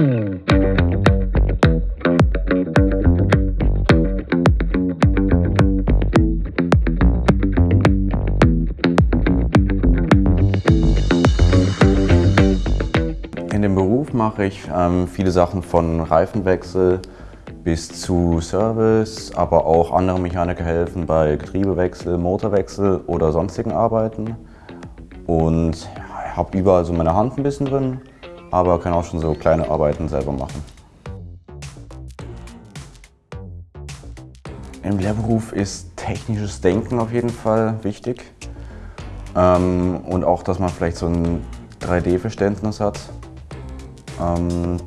In dem Beruf mache ich ähm, viele Sachen von Reifenwechsel bis zu Service, aber auch andere Mechaniker helfen bei Getriebewechsel, Motorwechsel oder sonstigen Arbeiten. Und ja, habe überall so meine Hand ein bisschen drin, aber kann auch schon so kleine Arbeiten selber machen. Im Lehrberuf ist technisches Denken auf jeden Fall wichtig. Ähm, und auch, dass man vielleicht so ein 3D-Verständnis hat. Ähm,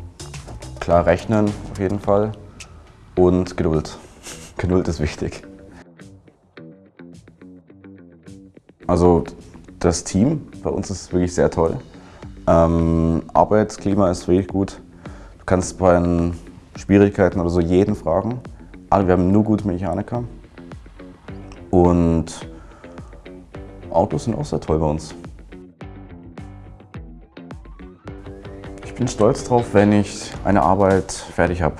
klar rechnen auf jeden Fall und Geduld. Geduld ist wichtig. Also das Team bei uns ist wirklich sehr toll. Ähm, Arbeitsklima ist wirklich gut. Du kannst bei den Schwierigkeiten oder so jeden fragen. Alle, wir haben nur gute Mechaniker. Und Autos sind auch sehr toll bei uns. Ich bin stolz drauf, wenn ich eine Arbeit fertig habe.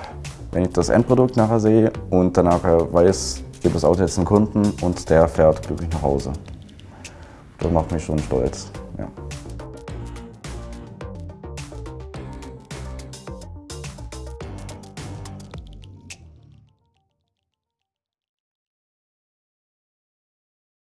Wenn ich das Endprodukt nachher sehe und danach weiß, ich gebe das Auto jetzt einem Kunden und der fährt glücklich nach Hause. Das macht mich schon stolz. Ja.